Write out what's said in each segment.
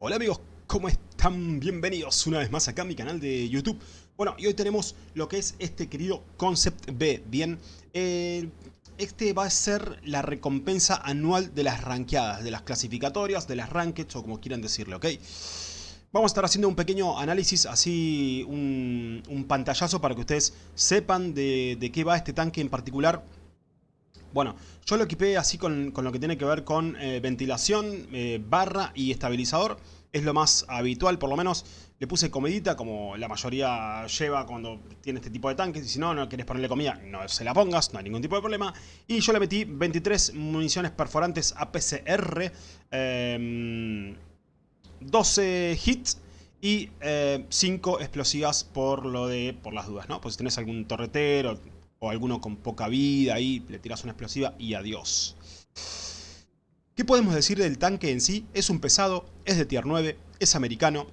Hola amigos, ¿cómo están? Bienvenidos una vez más acá a mi canal de YouTube. Bueno, y hoy tenemos lo que es este querido Concept B, ¿bien? Eh, este va a ser la recompensa anual de las rankeadas, de las clasificatorias, de las rankeds o como quieran decirle, ¿ok? Vamos a estar haciendo un pequeño análisis, así un, pantallazo para que ustedes sepan de, de qué va este tanque en particular bueno, yo lo equipé así con, lo que tiene que ver con eh, ventilación, eh, barra y estabilizador. Es lo más habitual, por lo menos le puse comidita, como la mayoría lleva cuando tiene este tipo de tanques. Y si no, no quieres ponerle comida, no se la pongas, no hay ningún tipo de problema. Y yo le metí 23 municiones perforantes APCR, 12 em, hits y 5 eh, explosivas por lo de por las dudas, ¿no? Pues si tenés algún torretero, o alguno con poca vida ahí, le tiras una explosiva y adiós. ¿Qué podemos decir del tanque en sí? Es un pesado, es de tier 9, es americano,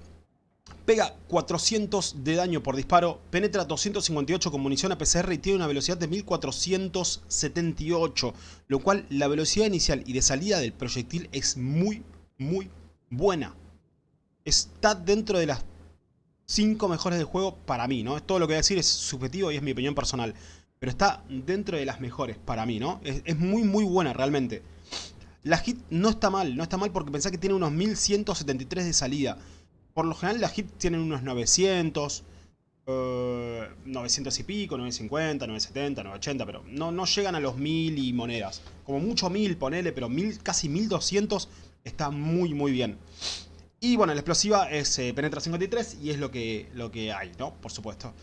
pega 400 de daño por disparo, penetra 258 con munición APCR y tiene una velocidad de 1478, lo cual la velocidad inicial y de salida del proyectil es muy, muy buena. Está dentro de las 5 mejores del juego para mí, ¿no? Todo lo que voy a decir es subjetivo y es mi opinión personal. Pero está dentro de las mejores para mí, ¿no? Es, muy, muy buena realmente. La hit no está mal, no está mal porque pensá que tiene unos 1173 de salida. Por lo general las hit tienen unos 900, 900 y pico, 950, 970, 980, pero no, no llegan a los 1000 y monedas. Como mucho 1000, ponele, pero 1000, casi 1200 está muy, muy bien. Y bueno, la explosiva es eh, penetra 53 y es lo que, lo que hay, ¿no? Por supuesto.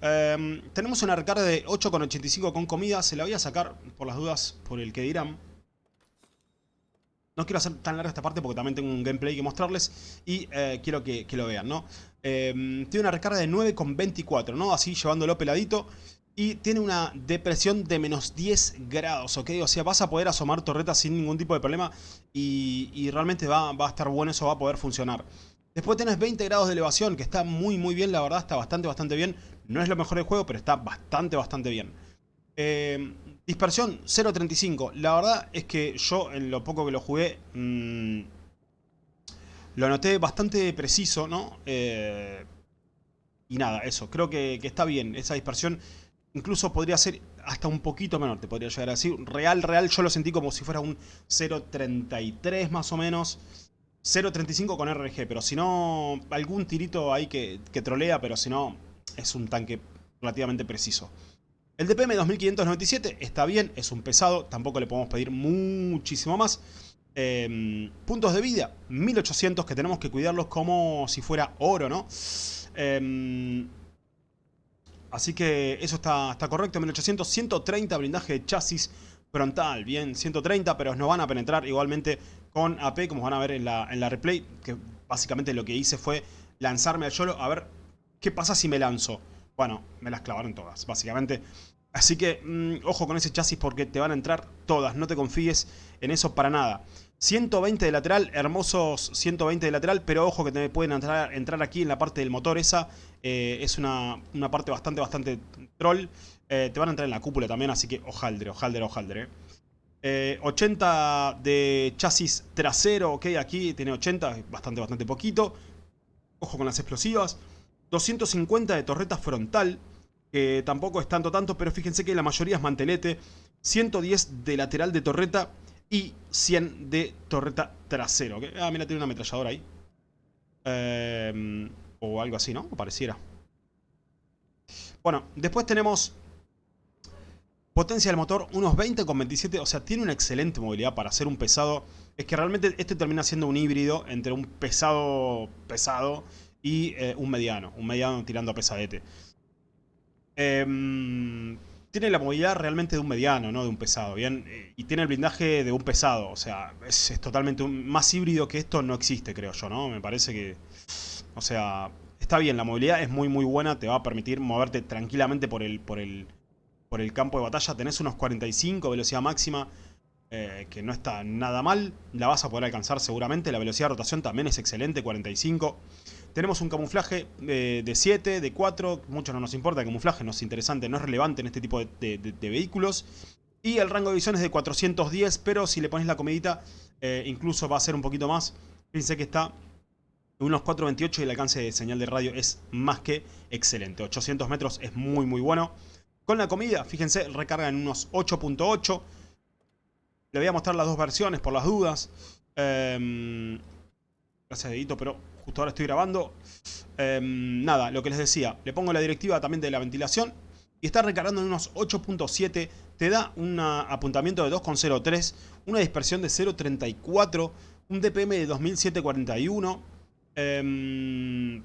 Em, tenemos una recarga de 8,85 con comida. Se la voy a sacar por las dudas por el que dirán. No quiero hacer tan larga esta parte porque también tengo un gameplay que mostrarles y eh, quiero que, lo vean, ¿no? Em, tiene una recarga de 9,24, ¿no? Así llevándolo peladito y tiene una depresión de menos 10 grados, ¿ok? O sea, vas a poder asomar torretas sin ningún tipo de problema y, realmente va, a estar bueno, eso va a poder funcionar. Después tenés 20 grados de elevación, que está muy muy bien, la verdad, está bastante bastante bien. No es lo mejor del juego, pero está bastante bastante bien. Eh, dispersión 0.35, la verdad es que yo en lo poco que lo jugué... Mm, lo noté bastante preciso, ¿no? Eh, y nada, eso, creo que, que está bien, esa dispersión Incluso podría ser hasta un poquito menor, te podría llegar a decir. Real, real, yo lo sentí como si fuera un 0.33 más o menos. 0.35 con RG, pero si no, algún tirito ahí que, que trolea, pero si no, es un tanque relativamente preciso. El DPM 2597 está bien, es un pesado, tampoco le podemos pedir muchísimo más. Em, puntos de vida, 1800 que tenemos que cuidarlos como si fuera oro, ¿no? Eh, Así que eso está, está correcto, 1800, 130 blindaje de chasis frontal, bien, 130, pero nos van a penetrar igualmente con AP, como van a ver en la, en la replay, que básicamente lo que hice fue lanzarme al YOLO a ver qué pasa si me lanzo. Bueno, me las clavaron todas, básicamente. Así que, mm, ojo con ese chasis porque te van a entrar todas, no te confíes en eso para nada. 120 de lateral, hermosos 120 de lateral, pero ojo que te pueden entrar, entrar aquí en la parte del motor esa. Eh, es una, parte bastante, bastante troll. Eh, te van a entrar en la cúpula también, así que ojaldre, ojaldre, ojaldre. 80 eh. de chasis trasero, ok, aquí tiene 80, bastante, bastante poquito. Ojo con las explosivas. 250 de torreta frontal, que tampoco es tanto, tanto, pero fíjense que la mayoría es mantelete. 110 de lateral de torreta y 100 de torreta trasero. Ah, mira, tiene una ametralladora ahí. Em, o algo así, ¿no? O pareciera. Bueno, después tenemos potencia del motor, unos 20 con 27. O sea, tiene una excelente movilidad para hacer un pesado. Es que realmente este termina siendo un híbrido entre un pesado pesado y eh, un mediano. Un mediano tirando a pesadete. Eh, tiene la movilidad realmente de un mediano, no de un pesado, ¿bien? Eh, y tiene el blindaje de un pesado, o sea, es, totalmente un, más híbrido que esto no existe, creo yo, ¿no? Me parece que, o sea, está bien, la movilidad es muy muy buena, te va a permitir moverte tranquilamente por el, por el, por el campo de batalla, tenés unos 45 velocidad máxima, eh, que no está nada mal, la vas a poder alcanzar seguramente, la velocidad de rotación también es excelente, 45 tenemos un camuflaje eh, de 7, de 4, mucho no nos importa, el camuflaje no es interesante, no es relevante en este tipo de, vehículos. Y el rango de visión es de 410, pero si le pones la comedita, eh, incluso va a ser un poquito más. Fíjense que está unos 4.28 y el alcance de señal de radio es más que excelente. 800 metros es muy muy bueno. Con la comida, fíjense, recarga en unos 8.8. Le voy a mostrar las dos versiones por las dudas. Eh, gracias, Edito, pero justo ahora estoy grabando. Em, nada, lo que les decía, le pongo la directiva también de la ventilación. Y está recargando en unos 8.7. Te da un apuntamiento de 2.03. Una dispersión de 0.34. Un DPM de 2741. Em,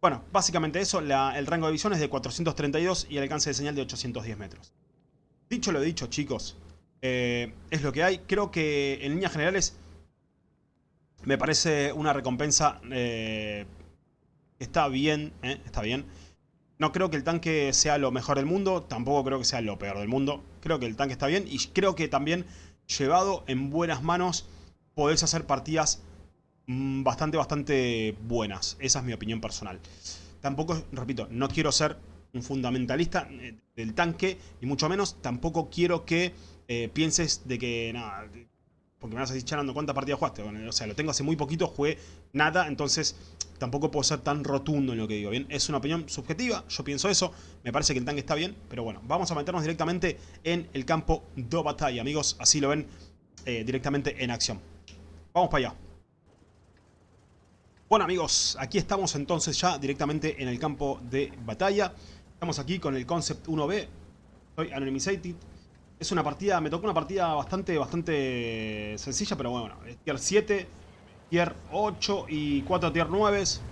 bueno, básicamente eso. el rango de visión es de 432 y el alcance de señal de 810 metros. Dicho lo dicho, chicos. Eh, es lo que hay. Creo que en líneas generales me parece una recompensa eh, está bien, eh, está bien. No creo que el tanque sea lo mejor del mundo, tampoco creo que sea lo peor del mundo. Creo que el tanque está bien y creo que también llevado en buenas manos podés hacer partidas mm, bastante, bastante buenas. Esa es mi opinión personal. Tampoco, repito, no quiero ser un fundamentalista del tanque y mucho menos tampoco quiero que pienses de que nada, porque me vas a decir, charando, ¿cuántas partidas jugaste? o sea, lo tengo hace muy poquito, jugué nada, entonces tampoco puedo ser tan rotundo en lo que digo, ¿bien? Es una opinión subjetiva, yo pienso eso, me parece que el tanque está bien, pero bueno, vamos a meternos directamente en el campo de batalla, amigos, así lo ven eh, directamente en acción. Vamos para allá. Bueno amigos, aquí estamos entonces ya directamente en el campo de batalla. Estamos aquí con el Concept 1B. Soy Anonymizated. Es una partida, me tocó una partida bastante, bastante sencilla, pero bueno, es tier 7, tier 8 y 4 tier 9. Esperen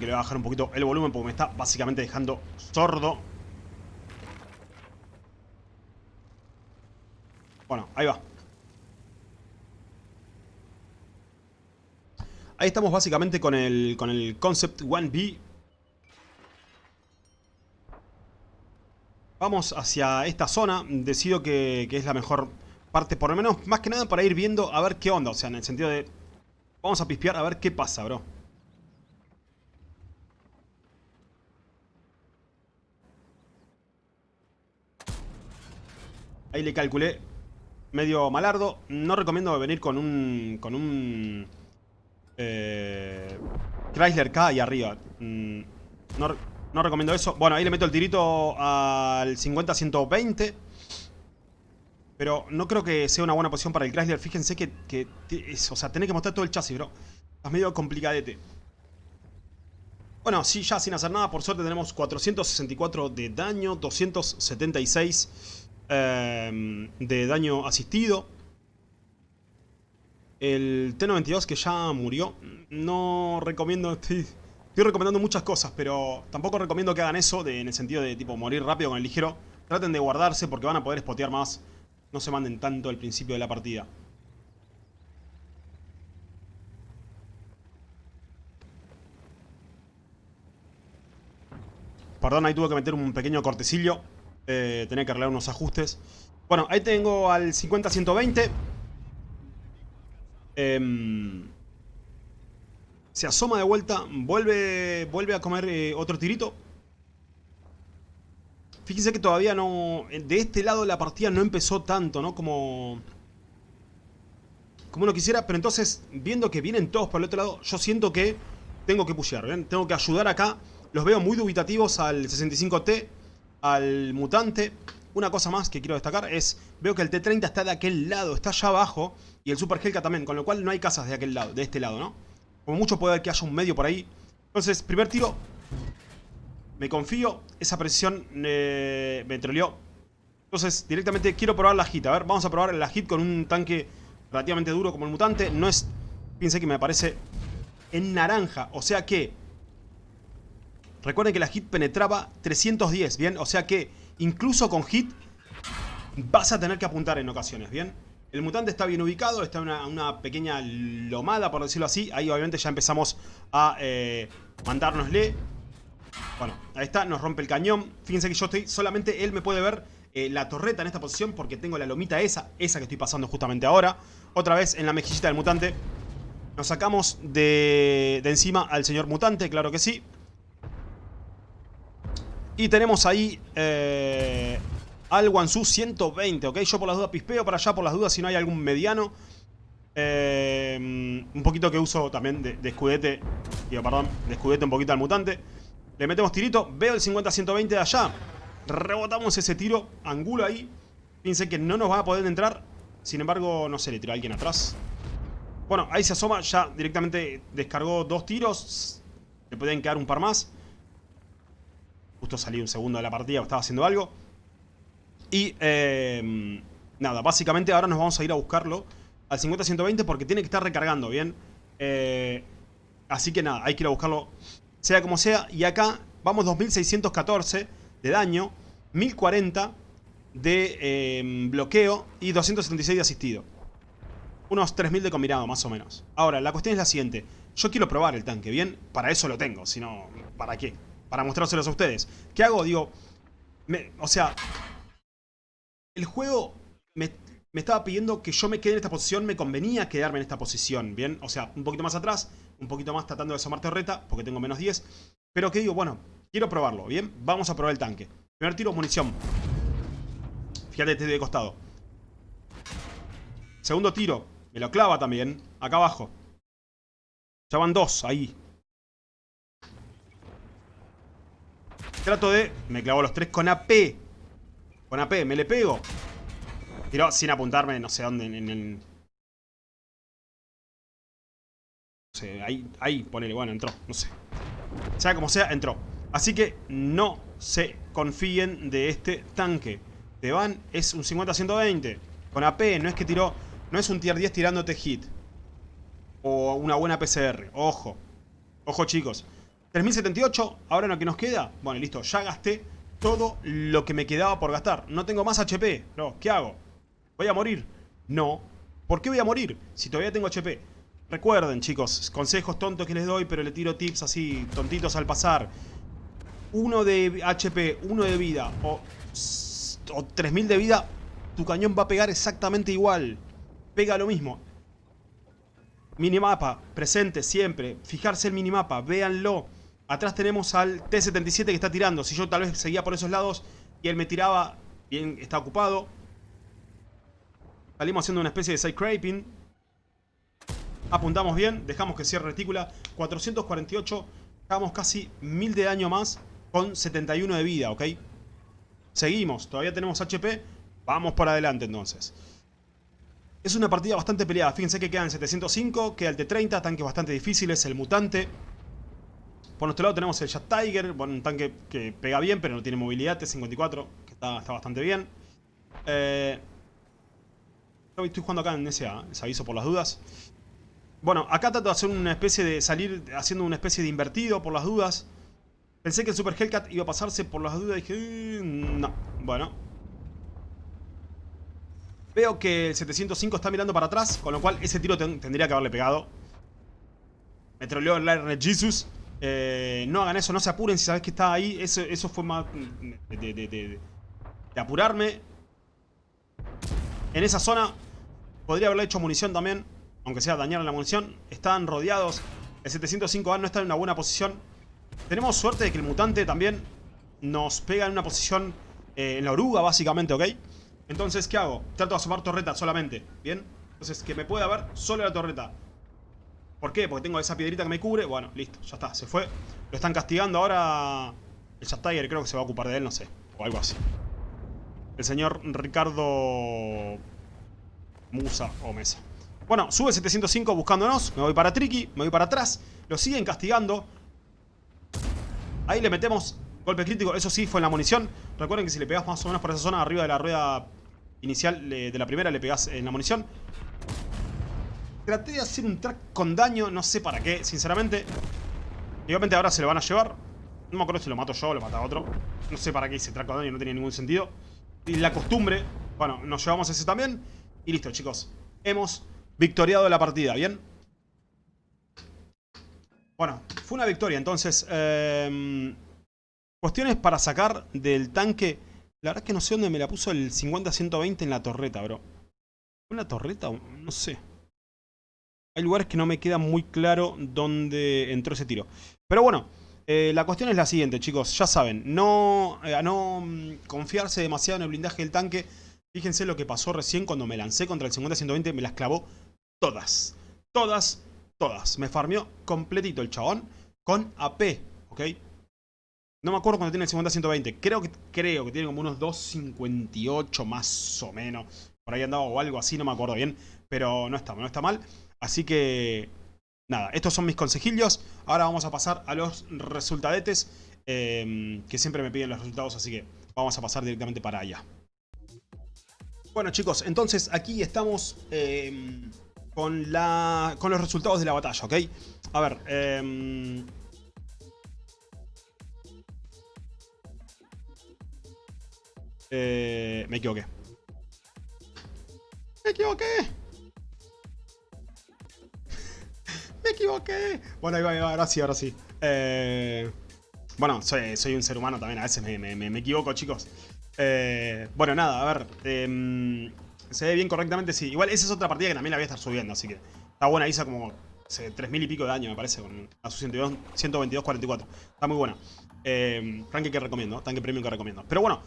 que le voy a bajar un poquito el volumen porque me está básicamente dejando sordo. Bueno, ahí va. Ahí estamos básicamente con el, con el Concept 1B Vamos hacia esta zona, decido que, es la mejor parte, por lo menos, más que nada para ir viendo a ver qué onda, o sea, en el sentido de... Vamos a pispear a ver qué pasa, bro. Ahí le calculé medio malardo. No recomiendo venir con un... Con un... Eh, Chrysler K ahí arriba. Mm, no, no recomiendo eso. Bueno, ahí le meto el tirito al 50-120. Pero no creo que sea una buena posición para el Chrysler. Fíjense que, o sea, tenés que mostrar todo el chasis, bro. Es medio complicadete. Bueno, sí, ya sin hacer nada. Por suerte tenemos 464 de daño. 276 eh, de daño asistido. El T-92 que ya murió. No recomiendo... Estoy recomendando muchas cosas, pero tampoco recomiendo que hagan eso en el sentido de tipo morir rápido con el ligero. Traten de guardarse porque van a poder spotear más. No se manden tanto al principio de la partida. Perdón, ahí tuve que meter un pequeño cortecillo. Eh, tenía que arreglar unos ajustes. Bueno, ahí tengo al 50-120. Eh, se asoma de vuelta, vuelve, vuelve a comer eh, otro tirito. Fíjense que todavía no... De este lado la partida no empezó tanto, ¿no? Como... Como uno quisiera, pero entonces, viendo que vienen todos por el otro lado, yo siento que tengo que pushear, ¿ven? Tengo que ayudar acá. Los veo muy dubitativos al 65T, al mutante. Una cosa más que quiero destacar es, veo que el T30 está de aquel lado, está allá abajo, y el Super Helka también, con lo cual no hay casas de aquel lado, de este lado, ¿no? Como mucho puede haber que haya un medio por ahí. Entonces, primer tiro. Me confío. Esa precisión eh, me troleó. Entonces, directamente quiero probar la hit. A ver, vamos a probar la hit con un tanque relativamente duro como el mutante. No es... Fíjense que me aparece en naranja. O sea que... Recuerden que la hit penetraba 310, ¿bien? O sea que incluso con hit vas a tener que apuntar en ocasiones, ¿bien? El mutante está bien ubicado, está en una, pequeña lomada, por decirlo así. Ahí obviamente ya empezamos a eh, mandárnosle. Bueno, ahí está, nos rompe el cañón. Fíjense que yo estoy, solamente él me puede ver eh, la torreta en esta posición porque tengo la lomita esa, esa que estoy pasando justamente ahora. Otra vez en la mejillita del mutante. Nos sacamos de, encima al señor mutante, claro que sí. Y tenemos ahí... Eh, al Wansu 120, ¿ok? Yo por las dudas pispeo para allá, por las dudas si no hay algún mediano. Eh, un poquito que uso también de, de, escudete, perdón, de escudete un poquito al mutante. Le metemos tirito, veo el 50-120 de allá. Rebotamos ese tiro, angulo ahí. Fíjense que no nos va a poder entrar. Sin embargo, no sé, le tiró a alguien atrás. Bueno, ahí se asoma, ya directamente descargó dos tiros. Le pueden quedar un par más. Justo salí un segundo de la partida, estaba haciendo algo. Y, eh, nada, básicamente ahora nos vamos a ir a buscarlo al 50-120 porque tiene que estar recargando, ¿bien? Eh, así que nada, hay que ir a buscarlo sea como sea. Y acá vamos 2614 de daño, 1040 de eh, bloqueo y 276 de asistido. Unos 3000 de combinado, más o menos. Ahora, la cuestión es la siguiente. Yo quiero probar el tanque, ¿bien? Para eso lo tengo, si no, ¿para qué? Para mostrárselos a ustedes. ¿Qué hago? Digo, o sea, el juego me, estaba pidiendo que yo me quede en esta posición, me convenía quedarme en esta posición, ¿bien? O sea, un poquito más atrás, un poquito más tratando de asomar torreta, porque tengo menos 10. Pero que digo, bueno, quiero probarlo, ¿bien? Vamos a probar el tanque. Primer tiro, munición. Fíjate, este de costado. Segundo tiro, me lo clava también, acá abajo. Ya van dos, ahí. Trato de... Me clavo los tres con AP. Con AP, me le pego. Tiró sin apuntarme, no sé dónde, en el... No sé, ahí, ahí, ponele, bueno, entró, no sé. Sea como sea, entró. Así que no se confíen de este tanque. Te van, es un 50-120. Con AP, no es que tiró... No es un tier 10 tirándote hit. O una buena PCR. Ojo. Ojo, chicos. 3078, ahora lo que nos queda. Bueno, listo, ya gasté todo lo que me quedaba por gastar. No tengo más HP. No, ¿qué hago? ¿Voy a morir? No. ¿Por qué voy a morir? Si todavía tengo HP. Recuerden, chicos, consejos tontos que les doy, pero le tiro tips así, tontitos al pasar. Uno de HP, uno de vida o, o 3000 de vida, tu cañón va a pegar exactamente igual. Pega lo mismo. Minimapa, presente siempre. Fijarse el minimapa, véanlo. Atrás tenemos al T-77 que está tirando. Si yo tal vez seguía por esos lados y él me tiraba, bien, está ocupado. Salimos haciendo una especie de side scraping. Apuntamos bien, dejamos que cierre retícula. 448, dejamos casi 1000 de daño más con 71 de vida, ¿ok? Seguimos, todavía tenemos HP. Vamos por adelante entonces. Es una partida bastante peleada. Fíjense que quedan 705, queda el T-30, tanques bastante difíciles, el mutante. Por nuestro lado tenemos el Jet Tiger, bueno, un tanque que pega bien, pero no tiene movilidad, T-54, que está, bastante bien. Eh, Estoy jugando acá en SA, les aviso por las dudas. Bueno, acá trato de hacer una especie de salir haciendo una especie de invertido por las dudas. Pensé que el Super Hellcat iba a pasarse por las dudas y dije, mm, no, bueno. Veo que el 705 está mirando para atrás, con lo cual ese tiro tendría que haberle pegado. Me troleó el Red Jesus. Eh, no hagan eso, no se apuren si sabes que está ahí. Eso, fue más de, de apurarme. En esa zona Podría haberle hecho munición también, aunque sea dañar la munición. Están rodeados. El 705A no está en una buena posición. Tenemos suerte de que el mutante también nos pega en una posición eh, en la oruga, básicamente, ¿ok? Entonces, ¿qué hago? Trato de asomar torreta solamente, ¿bien? Entonces, que me pueda ver solo la torreta. ¿Por qué? Porque tengo esa piedrita que me cubre. Bueno, listo, ya está, se fue. Lo están castigando ahora... El Just creo que se va a ocupar de él, no sé. O algo así. El señor Ricardo Musa o Mesa. Bueno, sube 705 buscándonos. Me voy para Tricky, me voy para atrás. Lo siguen castigando. Ahí le metemos golpe crítico. Eso sí, fue en la munición. Recuerden que si le pegas más o menos por esa zona, arriba de la rueda inicial de la primera, le pegas en la munición. Traté de hacer un track con daño, no sé para qué, sinceramente. Igualmente ahora se lo van a llevar. No me acuerdo si lo mato yo o lo mata otro. No sé para qué hice track con daño, no tenía ningún sentido. Y la costumbre. Bueno, nos llevamos ese también. Y listo, chicos. Hemos victoriado la partida, ¿bien? Bueno, fue una victoria. Entonces, eh, cuestiones para sacar del tanque. La verdad es que no sé dónde me la puso el 50-120 en la torreta, bro. ¿Fue la torreta? No sé. Hay lugares que no me queda muy claro dónde entró ese tiro. Pero bueno, Eh, la cuestión es la siguiente, chicos. Ya saben, no, a no mm, confiarse demasiado en el blindaje del tanque. Fíjense lo que pasó recién cuando me lancé contra el 50-120. Me las clavó todas. Todas, todas. Me farmeó completito el chabón con AP, ¿ok? No me acuerdo cuando tiene el 50-120. Creo que, creo que tiene como unos 2.58 más o menos. Por ahí andaba o algo así, no me acuerdo bien. Pero no está, no está mal. Así que, nada, estos son mis consejillos. Ahora vamos a pasar a los resultadetes. Em, que siempre me piden los resultados, así que vamos a pasar directamente para allá. Bueno chicos, entonces aquí estamos em, con, la, con los resultados de la batalla, ¿ok? A ver, eh, Eh, me equivoqué. Me equivoqué. Bueno, ahí va, ahí va, ahora sí, ahora sí. Eh, bueno, soy, un ser humano también, a veces me, equivoco, chicos. Eh, bueno, nada, a ver. Em, se ve bien correctamente, sí. Igual esa es otra partida que también la voy a estar subiendo, así que está buena. Hizo como 3.000 y pico de daño, me parece, con a su 122-44. Está muy buena. Eh, que recomiendo, tanque premium que recomiendo. Pero bueno,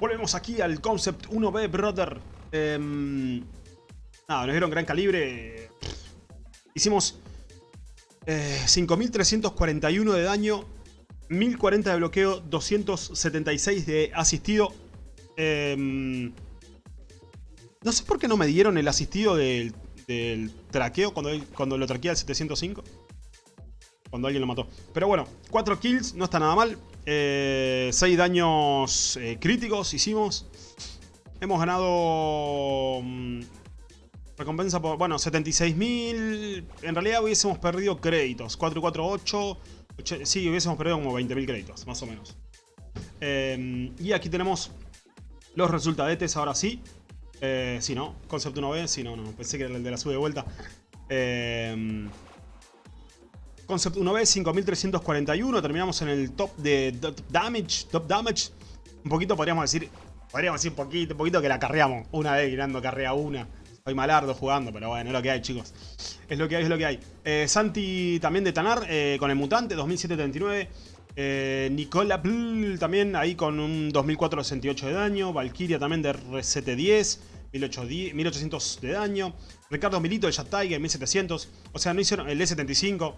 Volvemos aquí al Concept 1B, brother. Em, nada, nos dieron gran calibre. Hicimos 5.341 eh, de daño, 1.040 de bloqueo, 276 de asistido. Em, no sé por qué no me dieron el asistido del, traqueo cuando, cuando lo traquea el 705. Cuando alguien lo mató. Pero bueno, 4 kills, no está nada mal. 6 eh, daños eh, críticos hicimos. Hemos ganado... Recompensa por... Bueno, 76.000... En realidad hubiésemos perdido créditos. 448... sí, hubiésemos perdido como 20.000 créditos, más o menos. Em, y aquí tenemos los resultadetes, ahora sí. Eh, sí, ¿no? Concept 1B, sí, no, no. Pensé que era el de la sube de vuelta. Eh, Concept 1B, 5341. Terminamos en el top de damage. Top damage. Un poquito podríamos decir. Podríamos decir poquito, poquito que la carreamos. Una vez girando carrea una. Soy malardo jugando, pero bueno, es lo que hay, chicos. Es lo que hay, es lo que hay. Eh, Santi también de Tanar, eh, con el mutante, 2739. Eh, Nicola también ahí con un 2468 de daño. Valkyria también de RCT10. 1800 de daño. Ricardo Milito de Tiger, 1700. O sea, no hicieron el E75.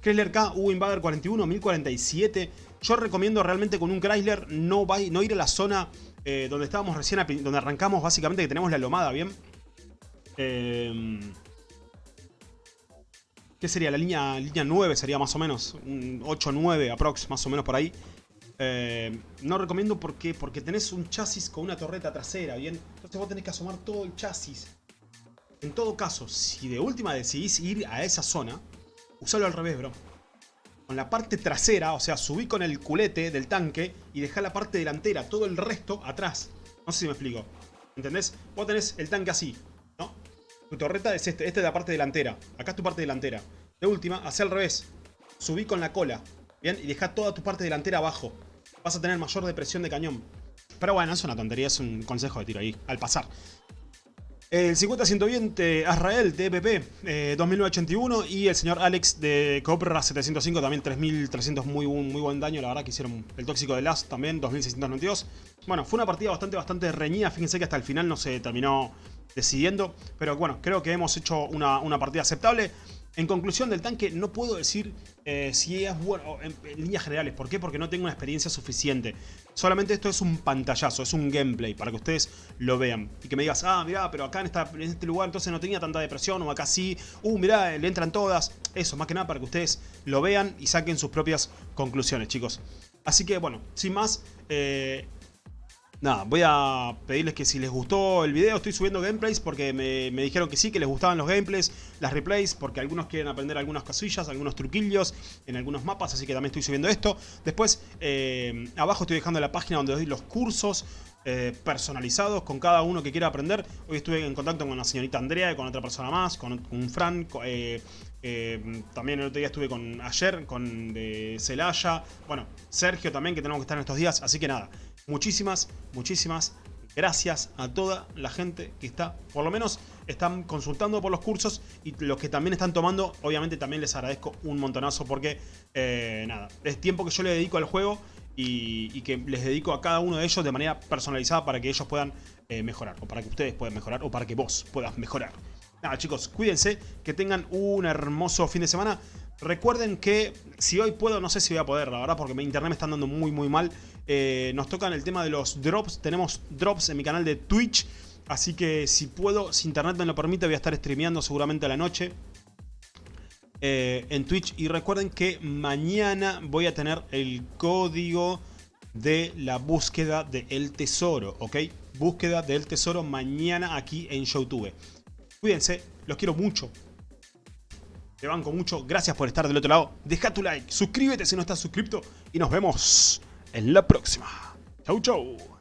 Chrysler K, U Invader 41, 1047. Yo recomiendo realmente con un Chrysler no, no ir a la zona donde estábamos recién, donde arrancamos básicamente, que tenemos la lomada, ¿bien? Em, ¿Qué sería? La línea, línea 9 sería más o menos. Un 8-9 aprox, más o menos por ahí. Em, no recomiendo porque, porque tenés un chasis con una torreta trasera, ¿bien? Entonces vos tenés que asomar todo el chasis. En todo caso, si de última decidís ir a esa zona, usalo al revés, bro. Con la parte trasera, o sea, subí con el culete del tanque y dejá la parte delantera, todo el resto atrás. No sé si me explico. ¿Entendés? Vos tenés el tanque así. Tu torreta es este, esta es la parte delantera. Acá es tu parte delantera. De última, hacé al revés. Subí con la cola, ¿bien? Y dejá toda tu parte delantera abajo. Vas a tener mayor depresión de cañón. Pero bueno, es una tontería, es un consejo de tiro ahí, al pasar. El 50-120 Azrael de EPP 2981 y el señor Alex de Cobra 705 también 3300 muy, muy buen daño, la verdad que hicieron el tóxico de Last también 2692. Bueno, fue una partida bastante bastante reñida, fíjense que hasta el final no se terminó decidiendo, pero bueno, creo que hemos hecho una, una partida aceptable. En conclusión del tanque, no puedo decir eh, si es bueno en, líneas generales. ¿Por qué? Porque no tengo una experiencia suficiente. Solamente esto es un pantallazo, es un gameplay para que ustedes lo vean. Y que me digas, ah, mirá, pero acá en, en este lugar entonces no tenía tanta depresión, o acá sí. Uh, mirá, le entran todas. Eso, más que nada para que ustedes lo vean y saquen sus propias conclusiones, chicos. Así que, bueno, sin más, eh, Nada, voy a pedirles que si les gustó el video, estoy subiendo gameplays porque me, dijeron que sí, que les gustaban los gameplays, las replays, porque algunos quieren aprender algunas casillas, algunos truquillos en algunos mapas, así que también estoy subiendo esto. Después, eh, abajo estoy dejando la página donde doy los cursos eh, personalizados con cada uno que quiera aprender. Hoy estuve en contacto con la señorita Andrea y con otra persona más, con, un Fran, eh, también el otro día estuve con ayer, con Celaya, bueno, Sergio también, que tenemos que estar en estos días, así que nada. Muchísimas, muchísimas Gracias a toda la gente que está, por lo menos están consultando por los cursos y los que también están tomando, obviamente también les agradezco un montonazo porque, eh, nada, es tiempo que yo le dedico al juego y, que les dedico a cada uno de ellos de manera personalizada para que ellos puedan eh, mejorar, o para que ustedes puedan mejorar, o para que vos puedas mejorar. Nada chicos, cuídense, que tengan un hermoso fin de semana. Recuerden que si hoy puedo, no sé si voy a poder, la verdad, porque mi internet me está andando muy muy mal. Eh, nos tocan el tema de los drops, tenemos drops en mi canal de Twitch. Así que si puedo, si internet me lo permite, voy a estar streameando seguramente a la noche. Eh, en Twitch. Y recuerden que mañana voy a tener el código de la búsqueda del tesoro, ¿ok? Búsqueda del tesoro mañana aquí en YouTube. Cuídense, los quiero mucho. Te banco mucho. Gracias por estar del otro lado. Deja tu like, suscríbete si no estás suscrito y nos vemos en la próxima. Chau, chau.